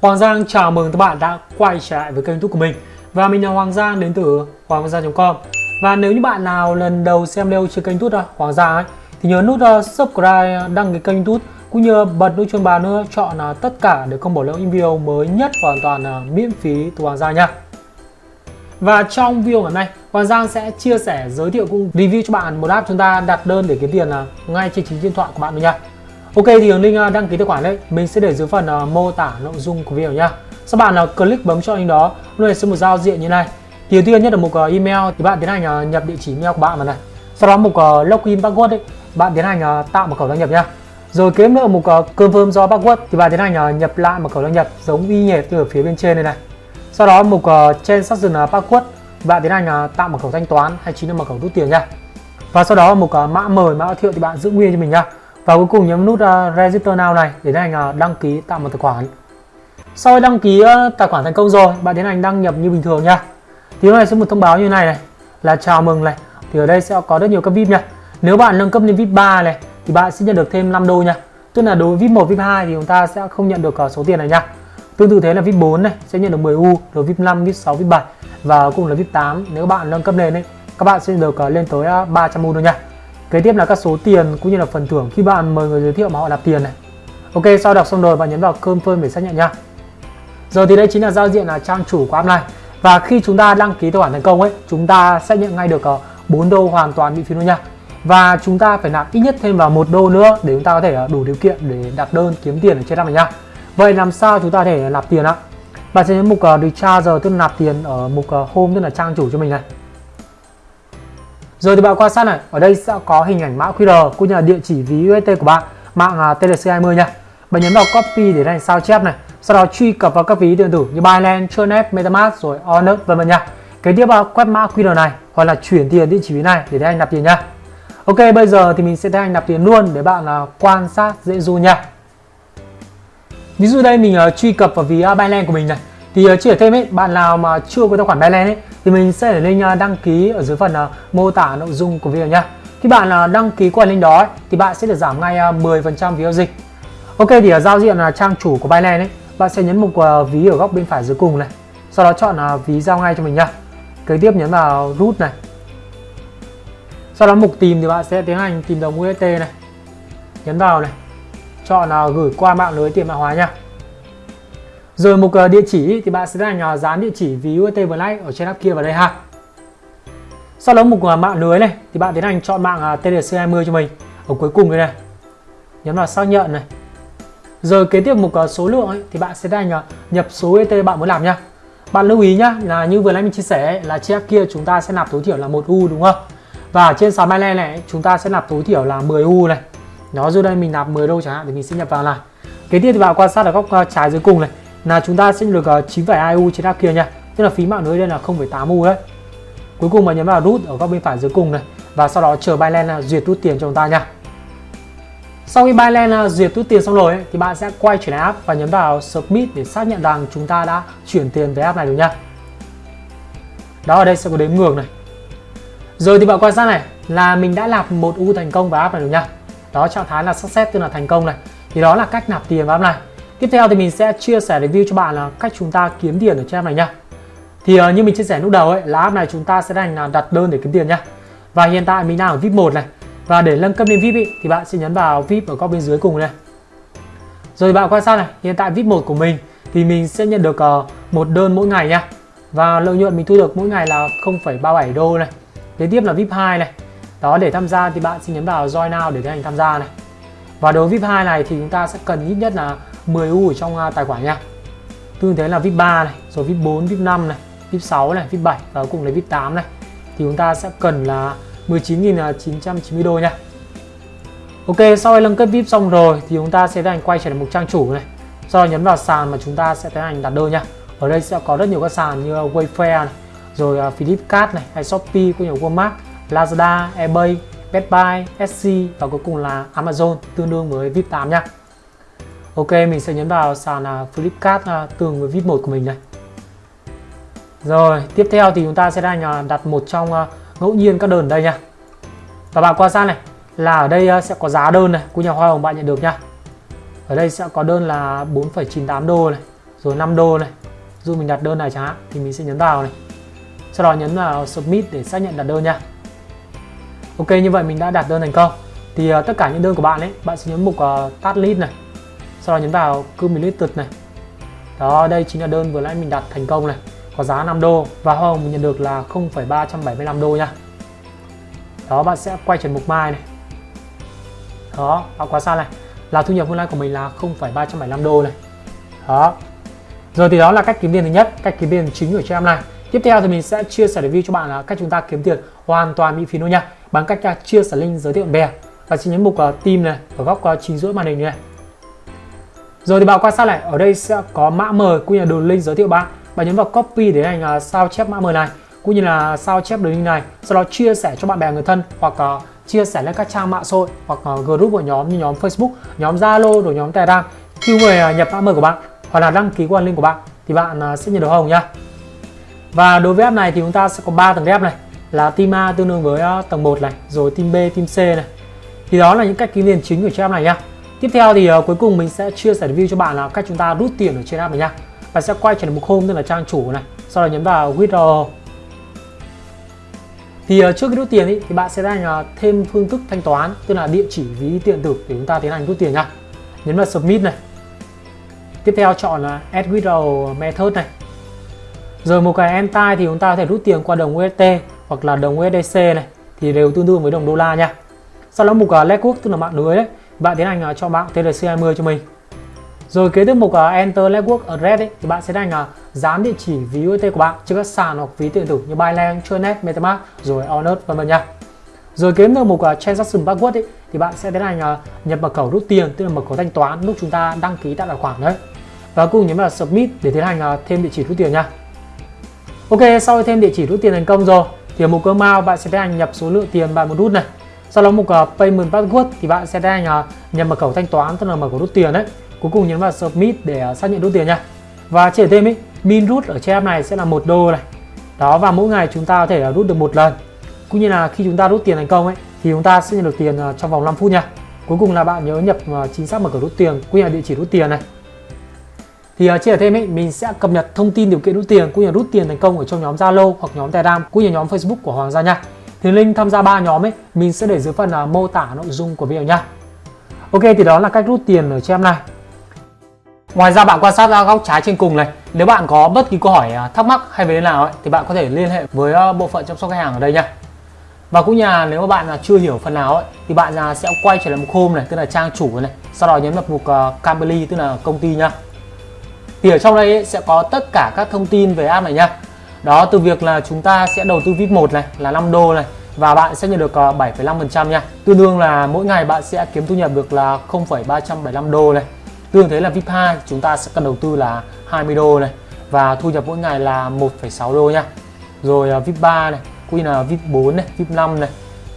Hoàng Giang chào mừng các bạn đã quay trở lại với kênh YouTube của mình. Và mình là Hoàng Giang đến từ hoàng giang.com Và nếu như bạn nào lần đầu xem video trên kênh YouTube à, Hoàng Giang ấy Thì nhớ nút à, subscribe à, đăng ký kênh YouTube Cũng như bật nút chuông báo nữa chọn là tất cả để không bỏ lỡ những video mới nhất và hoàn toàn là miễn phí từ Hoàng Giang nha. Và trong video ngày hôm nay, Hoàng Giang sẽ chia sẻ, giới thiệu cũng review cho bạn một app chúng ta đặt đơn để kiếm tiền là ngay trên chính điện thoại của bạn luôn nha. Ok thì hướng link à, đăng ký tài khoản đấy mình sẽ để dưới phần à, mô tả nội dung của video nhá. Sau bạn là click bấm chọn link đó, lúc này sẽ một giao diện như này. Thì đầu tiên nhất là mục email thì bạn tiến hành à, nhập địa chỉ email của bạn vào này. Sau đó mục login password đấy, bạn tiến hành tạo mật khẩu đăng nhập nhá. Rồi kế nữa mục confirm do password thì bạn tiến hành nhập lại mật khẩu đăng nhập giống y hệt như ở phía bên trên này này. Sau đó mục transaction uh, password bạn tiến hành tạo mật khẩu thanh toán hay chính là mật khẩu rút tiền nha. Và sau đó mục mã mời mã thiệu thì bạn giữ nguyên cho mình nha và cuối cùng nhấn nút uh, register now này để tiến hành uh, đăng ký tạo một tài khoản. Sau khi đăng ký uh, tài khoản thành công rồi bạn tiến hành đăng nhập như bình thường nha. Thì lúc này sẽ một thông báo như này này là chào mừng này. Thì ở đây sẽ có rất nhiều cấp vip nha. Nếu bạn nâng cấp lên vip 3 này thì bạn sẽ nhận được thêm 5 đô nha. Tức là đối với vip 1 vip 2 thì chúng ta sẽ không nhận được uh, số tiền này nha. Tương tự thế là vip 4 này sẽ nhận được 10 u rồi vip 5 vip 6 vip 7 và cùng là vip 8 nếu bạn nâng cấp lên ấy, các bạn sẽ được uh, lên tới uh, 300 u luôn nha. Kế tiếp là các số tiền cũng như là phần thưởng khi bạn mời người giới thiệu mà họ nạp tiền này. Ok, sau đọc xong rồi bạn nhấn vào confirm để xác nhận nha. Giờ thì đây chính là giao diện là trang chủ của app này. Và khi chúng ta đăng ký tài khoản thành công ấy, chúng ta sẽ nhận ngay được ờ, 4 đô hoàn toàn miễn phí luôn nha. Và chúng ta phải nạp ít nhất thêm vào một đô nữa để chúng ta có thể ờ, đủ điều kiện để đặt đơn kiếm tiền ở trên app này nha. Vậy làm sao chúng ta có thể nạp tiền ạ? Bạn sẽ nhấn mục ờ, uh, recharge tức là nạp tiền ở mục home tức là trang chủ cho mình này. Rồi thì bạn quan sát này, ở đây sẽ có hình ảnh mã QR cũng như là địa chỉ ví UST của bạn, mạng à, TLC20 nha. Bạn nhấn vào copy để thành sao chép này, sau đó truy cập vào các ví điện tử như Binance, Tronet, MetaMask rồi Onet vân vân nha. Kế tiếp vào quét mã QR này hoặc là chuyển tiền địa chỉ ví này để anh nạp tiền nha. Ok, bây giờ thì mình sẽ tiến hành nạp tiền luôn để bạn uh, quan sát dễ du nha. Ví dụ đây mình uh, truy cập vào ví uh, Binance của mình này. Thì ờ, uh, chỉ thêm ấy, bạn nào mà chưa có tài khoản Binance ấy thì mình sẽ để link uh, đăng ký ở dưới phần uh, mô tả nội dung của video nhá. Khi bạn uh, đăng ký qua link đó thì bạn sẽ được giảm ngay 10% phí giao dịch. Ok thì ở giao diện là trang chủ của Binance ấy, bạn sẽ nhấn mục ví ở góc bên phải dưới cùng này. Sau đó chọn ví giao ngay cho mình nhá. Kế tiếp nhấn vào root này. Sau đó mục tìm thì bạn sẽ tiến hành tìm đồng UST này. Nhấn vào này. Chọn gửi qua mạng lưới tiền mã hóa nha. Rồi mục ờ, địa chỉ thì bạn sẽ là dán địa chỉ ví UST Black ở trên app kia vào đây ha. Sau đó mục ờ, mạng lưới này thì bạn tiến hành chọn mạng ờ, TDC20 cho mình ở cuối cùng đây này. Nhấn vào xác nhận này. Rồi kế tiếp mục số lượng ấy, thì bạn sẽ là nhập số UST bạn muốn làm nhá. Bạn lưu ý nhá là như vừa nãy mình chia sẻ là trên app kia chúng ta sẽ nạp tối thiểu là một U đúng không? Và trên sàn Binance này chúng ta sẽ nạp tối thiểu là 10 U này. nó dù đây mình nạp 10 đô chẳng hạn thì mình sẽ nhập vào này. Kế tiếp thì bạn quan sát ở góc trái dưới cùng này là chúng ta sẽ được uh, ờ, 9,2 U trên app kia nha. Tức là phí mạng lưới đây là 0,8 U đấy. Cuối cùng mà nhấn vào rút ở góc bên phải dưới cùng này. Và sau đó chờ Binance ờ, duyệt rút tiền cho chúng ta nha. Sau khi Binance ờ, duyệt rút tiền xong rồi ấy, thì bạn sẽ quay chuyển app và nhấn vào Submit để xác nhận rằng chúng ta đã chuyển tiền về app này rồi nha. Đó ở đây sẽ có đếm ngược này. Rồi thì bạn quan sát này là mình đã nạp một U thành công vào app này rồi nha. Đó trạng thái là success tức là thành công này. Thì đó là cách nạp tiền vào app này. Tiếp theo thì mình sẽ chia sẻ review cho bạn là cách chúng ta kiếm tiền ở trên app này nha. Thì uh, như mình chia sẻ lúc đầu ấy là app này chúng ta sẽ đành là đặt đơn để kiếm tiền nha. Và hiện tại mình đang ở VIP 1 này. Và để nâng cấp lên VIP ý, thì bạn sẽ nhấn vào VIP ở góc bên dưới cùng này. Rồi bạn quan sát này, hiện tại VIP 1 của mình thì mình sẽ nhận được uh, một đơn mỗi ngày nha. Và lợi nhuận mình thu được mỗi ngày là 0,37 đô này. Kế tiếp là VIP 2 này. Đó để tham gia thì bạn sẽ nhấn vào Join Now để tiến hành tham gia này. Và đối với VIP 2 này thì chúng ta sẽ cần ít nhất là 10 U ở trong à, tài khoản nha. Tương thế là VIP 3 này rồi VIP 4 VIP 5 này VIP 6 này VIP 7 và cùng là VIP 8 này. Thì chúng ta sẽ cần là 19.990 đô nha. Ok sau khi nâng cấp VIP xong rồi thì chúng ta sẽ tiến hành quay trở lại mục trang chủ này. Sau đó nhấn vào sàn mà chúng ta sẽ tiến hành đặt đơn nha. Ở đây sẽ có rất nhiều các sàn như à, Wayfair này rồi à, Flipkart này hay Shopee cũng như Walmart Lazada, eBay, Best Buy, Etsy và cuối cùng là Amazon tương đương với VIP 8 nha. Ok mình sẽ nhấn vào sàn à, Flipkart à, tương tường với VIP 1 của mình này. Rồi tiếp theo thì chúng ta sẽ đang à, đặt một trong ngẫu nhiên các đơn ở đây nha. Và bạn quan sát này là ở đây sẽ có giá đơn này của nhà hoa hồng bạn nhận được nha. Ở đây sẽ có đơn là 4,98 đô này rồi 5 đô này. Dù mình đặt đơn này chẳng hạn thì mình sẽ nhấn vào này. Sau đó nhấn vào submit để xác nhận đặt đơn nha. Ok như vậy mình đã đặt đơn thành công. Thì tất cả những đơn của bạn ấy bạn sẽ nhấn mục uh, tắt list này sau đó nhấn vào cumulated này. Đó đây chính là đơn vừa nãy mình đặt thành công này. Có giá 5 đô và hoa hồng mình nhận được là 0,375 đô nha. Đó bạn sẽ quay trở mục mai này. Đó bạn quá xa này. Là thu nhập online của mình là 0,375 đô này. Đó. Rồi thì đó là cách kiếm tiền thứ nhất cách kiếm tiền chính của cho em này. Tiếp theo thì mình sẽ chia sẻ review cho bạn là cách chúng ta kiếm tiền hoàn toàn miễn phí luôn nha. Bằng cách à, chia sẻ link giới thiệu bạn bè. Và chỉ nhấn mục uh, team này ở góc uh, chính giữa màn hình này rồi thì bạn quan sát này ở đây sẽ có mã mời cũng như là đường link giới thiệu bạn bạn nhấn vào copy để hành uh, à, sao chép mã mời này cũng như là sao chép đường link này sau đó chia sẻ cho bạn bè người thân hoặc uh, chia sẻ lên các trang mạng xã hội hoặc uh, group của nhóm như nhóm Facebook, nhóm Zalo rồi nhóm Telegram khi người uh, nhập mã mời của bạn hoặc là đăng ký qua link của bạn thì bạn uh, sẽ nhận được hồng nha Và đối với app này thì chúng ta sẽ có 3 tầng app này là team A tương đương với uh, tầng 1 này, rồi team B, team C này. Thì đó là những cách kiếm tiền chính của trên app này nhá. Tiếp theo thì uh, cuối cùng mình sẽ chia sẻ review cho bạn là cách chúng ta rút tiền ở trên app này nha. Bạn sẽ quay trở lại mục home tức là trang chủ này, sau đó nhấn vào withdraw. Thì uh, trước khi rút tiền ý, thì bạn sẽ đánh uh, ờ, thêm phương thức thanh toán tức là địa chỉ ví điện tử để chúng ta tiến hành rút tiền nha. Nhấn vào submit này. Tiếp theo chọn là add withdraw method này. Rồi một cái enter thì chúng ta có thể rút tiền qua đồng USD hoặc là đồng USDC này thì đều tương đương với đồng đô la nha. Sau đó mục uh, network tức là mạng lưới đấy bạn tiến hành à, cho mạng TRC20 cho mình rồi kế tiếp mục à, enter network address ấy, thì bạn sẽ đánh à, dán địa chỉ ví USD của bạn trên các sàn hoặc ví điện tử như Binance, Tronet, MetaMask rồi Onet vân vân nha. Rồi kế tiếp mục transaction password ấy, thì bạn sẽ tiến hành nhập mật khẩu rút tiền tức là mật khẩu thanh toán lúc chúng ta đăng ký tại tài khoản đấy. Và cùng nhấn vào submit để tiến hành thêm địa chỉ rút tiền nha. Ok, sau khi thêm địa chỉ rút tiền thành công rồi thì ở mục cơ mao bạn sẽ tiến hành nhập số lượng tiền bạn muốn rút này. Sau đó mục uh, ờ, payment password thì bạn sẽ đang uh, nhập mật khẩu thanh toán tức là mật khẩu rút tiền đấy. Cuối cùng nhấn vào submit để uh, xác nhận rút tiền nha. Và chỉ thêm ý min rút ở trên app này sẽ là một đô này. Đó và mỗi ngày chúng ta có thể uh, rút được một lần. Cũng như là khi chúng ta rút tiền thành công ấy thì chúng ta sẽ nhận được tiền uh, trong vòng 5 phút nha. Cuối cùng là bạn nhớ nhập chính xác mật khẩu rút tiền cũng như là địa chỉ rút tiền này. Thì uh, chia thêm ấy mình sẽ cập nhật thông tin điều kiện rút tiền cũng như là rút tiền thành công ở trong nhóm Zalo hoặc nhóm Telegram cũng như nhóm Facebook của Hoàng gia nha thì link tham gia ba nhóm ấy mình sẽ để dưới phần uh, mô tả nội dung của video nha Ok thì đó là cách rút tiền ở trên em này. Ngoài ra bạn quan sát ra góc trái trên cùng này Nếu bạn có bất kỳ câu hỏi à, thắc mắc hay về thế nào ấy, thì bạn có thể liên hệ với à, bộ phận chăm sóc khách hàng ở đây nha và cũng như là nếu mà bạn à, chưa hiểu phần nào ấy, thì bạn sẽ quay trở lại mục home này tức là trang chủ này sau đó nhấn vào mục uh, tức là công ty nha thì ở trong đây ấy, sẽ có tất cả các thông tin về app này nha đó từ việc là chúng ta sẽ đầu tư VIP 1 này là 5 đô này và bạn sẽ nhận được ờ, 7,5% nha. Tương đương là mỗi ngày bạn sẽ kiếm thu nhập được là 0,375 đô này. Tương thế là VIP 2 chúng ta sẽ cần đầu tư là 20 đô này và thu nhập mỗi ngày là 1,6 đô nha. Rồi ờ, VIP 3 này quy là VIP 4 này VIP 5 này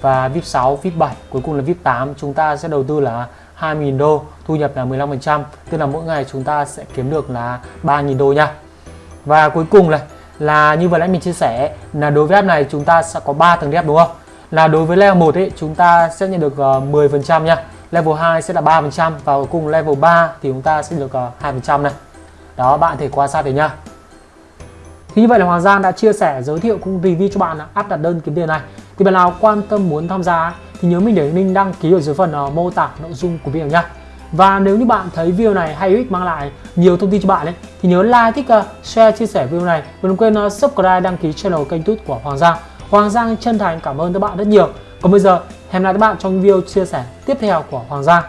và VIP 6 VIP 7 cuối cùng là VIP 8 chúng ta sẽ đầu tư là 2.000 đô thu nhập là 15% tức là mỗi ngày chúng ta sẽ kiếm được là 3.000 đô nha. Và cuối cùng này là như vừa nãy mình chia sẻ là đối với app này chúng ta sẽ có 3 tầng đẹp đúng không? Là đối với level 1 ấy chúng ta sẽ nhận được ờ, uh, 10% nha. Level 2 sẽ là 3% và cuối cùng level 3 thì chúng ta sẽ được ờ, uh, 2% này. Đó bạn thể quan sát thấy nha thì như vậy là Hoàng Giang đã chia sẻ giới thiệu cũng review cho bạn app đặt đơn kiếm tiền này. Thì bạn nào quan tâm muốn tham gia thì nhớ mình để link đăng ký ở dưới phần uh, mô tả nội dung của video nha và nếu như bạn thấy video này hay ích mang lại nhiều thông tin cho bạn ấy thì nhớ like, thích, uh, share, chia sẻ video này và đừng quên uh, subscribe, đăng ký channel kênh tút của Hoàng Giang. Hoàng Giang chân thành cảm ơn các bạn rất nhiều. Còn bây giờ hẹn gặp lại các bạn trong video chia sẻ tiếp theo của Hoàng Giang.